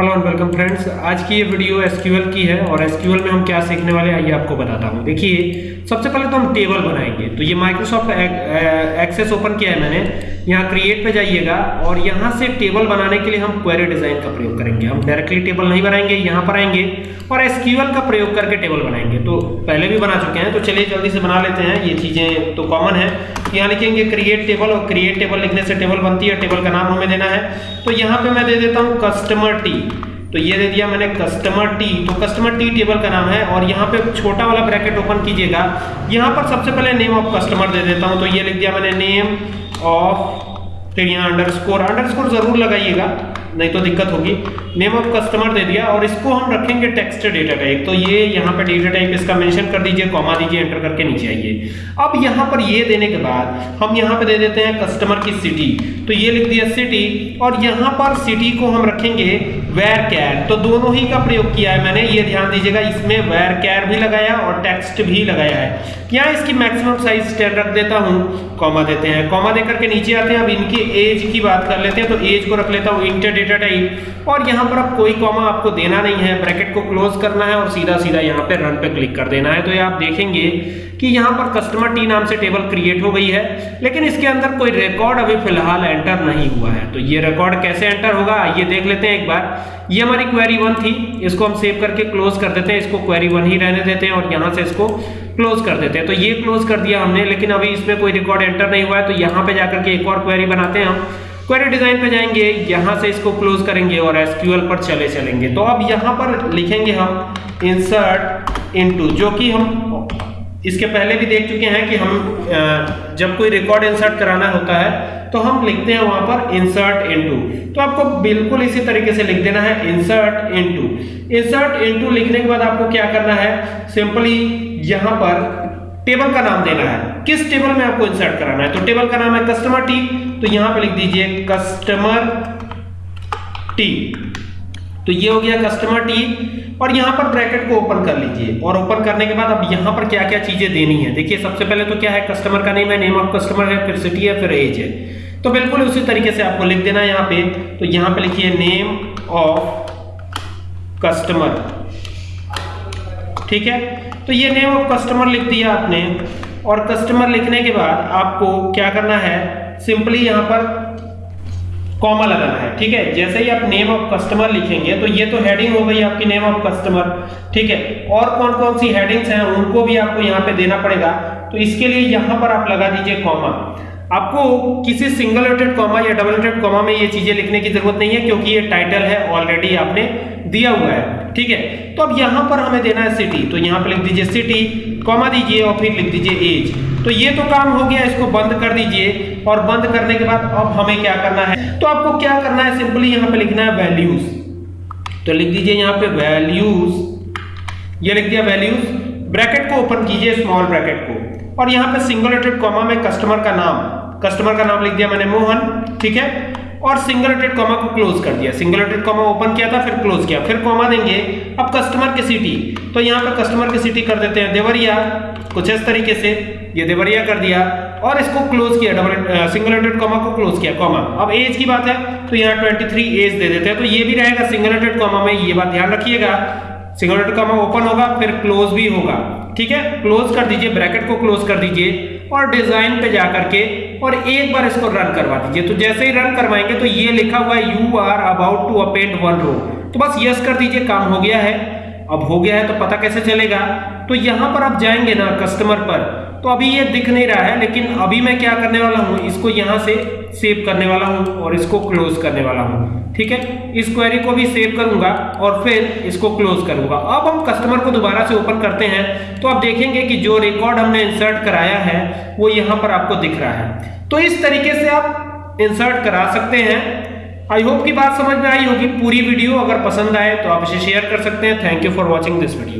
Hello and welcome friends आज की ये वीडियो एसक्यूएल की है और एसक्यूएल में हम क्या सीखने वाले हैं, आइए आपको बताता हूँ। देखिए, सबसे पहले तो हम टेबल बनाएँगे। तो ये माइक्रोसॉफ्ट एक्सेस ओपन किया है मैंने। यहाँ क्रिएट पे जाइएगा और यहाँ से टेबल बनाने के लिए हम क्वेरी डिज़ाइन का प्रयोग करेंगे। हम डायरेक्टली टेबल नहीं बनाएँगे, यहाँ पर आएँगे और एसक्यूएल का प्रयोग करके टेबल बनाएँगे। तो पहले भी बना चुके हैं तो चलिए जल्दी से बना लेते हैं। ये चीज़ें तो कॉमन है। यहाँ लिखेंगे क्रिएट टेबल और क्रिएट टेबल लिखने से टेबल बनती है टेबल का नाम हमें देना है। तो यहाँ पे मैं दे देता हूँ कस्टमर टी तो ये दे दिया मैंने कस्टमर टी तो कस्टमर टी टेबल का नाम है और यहाँ पे छोटा वाला ब्रैकेट ओपन कीजिएगा। यहाँ पर सबसे पहले नेम ऑफ़ कस्टमर दे देता हूँ। तो ये लिख दिया मैंने नेम ऑफ़ यहाँ अंडरस्कोर अंडरस्कोर ज़रूर लगाइएगा। नहीं तो दिक्कत होगी। नेम ऑफ़ कस्टमर दे दिया और इसको हम रखेंगे टेक्स्ट डेटा टाइप तो ये यहाँ पे डेटा टाइप इसका मेंशन कर दीजिए कॉमा दीजिए एंटर करके नीचे आइए। अब यहाँ पर ये देने के बाद हम यहाँ पे दे देते हैं कस्टमर की सिटी तो ये लिख दिया सिटी और यहाँ पर सिटी को हम रखेंगे वेर कैर तो दोनों ही का प्रयोग किया है मैंने। ये ध्यान दीजिएगा, इसमें वेर कैर भी लगाया और टेक्स्ट भी लगाया है। यहाँ इसकी मैक्सिमम साइज़ टेन रख देता हूँ? कॉमा देते हैं। कॉमा देकर के नीचे आते हैं। अब इनकी एज की बात कर लेते हैं। तो एज को रख लेता हूँ। इंटर डेटा टाइप और यहाँ पर अब कोई कॉमा आपको देना नहीं है ब्रैकेट को क्लोज करना है और सीधा सीधा यहाँ पे रन पे क्लिक कर देना है। तो ये आप देखेंगे कि यहाँ पर कस्टमर टी नाम से टेबल क्रिएट हो गई है, लेकिन इसके अंदर कोई रिकॉर्ड अभी फ़िलहाल एंटर नहीं हुआ है। तो ये रिकॉर्ड कैसे एंटर होगा ये देख लेते हैं एक बार। ये हमारी क्वेरी वन थी, इसको हम सेव करके क्लोज कर देते हैं, इसको क्वेरी वन ही रहने देते हैं और यहाँ से इसको क्लोज कर देते हैं। तो ये क्लोज कर दिया हमने, लेकिन अभी इसमें कोई रिकॉर्ड एंटर नहीं हुआ है तो यहाँ पे जाकर के एक और क्वेरी बनाते हैं हम। क्वेरी डिज़ाइन पे जाएँगे, यहाँ से इसको क्लोज करेंगे और एसक्यूएल पर चले चलेंगे। तो अब यहाँ पर लिखेंगे हम इंसर्ट इनटू जो कि हम इसके पहले भी देख चुके हैं कि हम जब कोई रिकॉर्ड इंसर्ट कराना होता है तो हम लिखते हैं वहाँ पर इंसर्ट इनटू तो आपको बिल्कुल इसी तरीके से लिख देना है इंसर्ट इनटू इंसर्ट इनटू लिखने के बाद आपको क्या करना है? सिंपली यहाँ पर टेबल का नाम देना है। किस टेबल में आपको इंसर्ट कराना है? तो टेबल का नाम है कस्टमर टी तो यहाँ पे लिख दीजिए कस्टमर टी तो ये हो गया कस्टमर टी और यहाँ पर ब्रैकेट को ओपन कर लीजिए। और ओपन करने के बाद अब यहाँ पर क्या क्या चीज़ें देनी है? देखिए, सबसे पहले तो क्या है? कस्टमर का नेम है नेम ऑफ़ कस्टमर है, फिर सिटी है, फिर एज है। तो बिल्कुल उसी तरीके से आपको लिख देना है यहाँ पे। तो यहाँ पे लिखिए नेम ऑफ़ कस्टमर ठीक है? तो ये नेम ऑफ़ कस्टमर लिख दिया आपने। और कस्टमर लिखने के बाद आपको क्या करना है? सिंपली यहाँ पर कॉमा लगाना है, ठीक है? जैसे ही आप नेम ऑफ़ कस्टमर लिखेंगे तो ये तो हेडिंग हो गई आपकी नेम ऑफ़ कस्टमर ठीक है? और कौन कौन सी हेडिंग्स हैं, उनको भी आपको यहाँ पे देना पड़ेगा। तो इसके लिए यहाँ पर आप लगा दीजिए कॉमा आपको किसी सिंगल रेटेड कॉमा या डबल रेटेड कॉमा में ये चीज़ें लिखने की ज़रूरत नहीं है, क्योंकि ये टाइटल है ऑलरेडी आपने। दिया हुआ है, ठीक है? तो अब यहाँ पर हमें देना है सिटी तो यहाँ पे लिख दीजिए सिटी कॉमा दीजिए और फिर लिख दीजिए एज तो ये तो काम हो गया, इसको बंद कर दीजिए और बंद करने के बाद अब हमें क्या करना है? तो आपको क्या करना है? सिंपली यहाँ पे लिखना है वैल्यूज़ तो लिख दीजिए यहाँ पे वैल्यूज़ ये लिख दिया वैल्यूज़ ब्रैकेट को ओपन कीजिए स्मॉल ब्रैकेट को. और यहाँ पे सिंगल रेटेड कॉमा में कस्टमर का नाम. कस्टमर का नाम लिख दिया मैंने, मोहन, ठीक है? और सिंगल रेटेड कॉमा को क्लोज कर दिया। सिंगल रेटेड कॉमा ओपन किया था, फिर क्लोज किया। फिर कॉमा देंगे। अब कस्टमर की सिटी तो यहाँ पे कस्टमर की सिटी कर देते हैं। देवरिया, कुछ इस तरीके से। ये देवरिया कर दिया। और इसको क्लोज किया डबल सिंगल रेटेड कॉमा को क्लोज किया कॉमा अब एज की बात है तो यहाँ 23 एज दे देते हैं। तो ये भी रहेगा सिंगल रेटेड कॉमा में। ये बात ध्यान रखिएगा। सिंगल रेटेड कॉमा ओपन होगा, फिर क्लोज भी होगा। ठीक है? क्लोज कर दीजिए ब्रैकेट को क्लोज कर दीजिए। और डिज़ाइन पे जाकर के और एक बार इसको रन करवा दीजिए। तो जैसे ही रन करवाएँगे तो ये लिखा हुआ है you are about to append one row तो बस यस कर दीजिए, काम हो गया है। अब हो गया है तो पता कैसे चलेगा? तो यहाँ पर आप जाएँगे ना कस्टमर पर तो अभी ये दिख नहीं रहा है, लेकिन अभी मैं क्या करने वाला हूँ, इसको यहाँ से सेव करने वाला हूँ और इसको क्लोज करने वाला हूँ, ठीक है? इस क्वेरी को भी सेव करूँगा और फिर इसको क्लोज करूँगा। अब हम कस्टमर को दोबारा से ओपन करते हैं तो आप देखेंगे कि जो रिकॉर्ड हमने इंसर्ट कराया है, वो यहाँ पर आपको दिख रहा है। तो इस तरीके से आप इंसर्ट करा सकते हैं। आई होप की बात समझ में आई होगी पूरी वीडियो, अगर पसंद आए तो आप इसे शेयर कर सकते हैं। Thank you for watching this video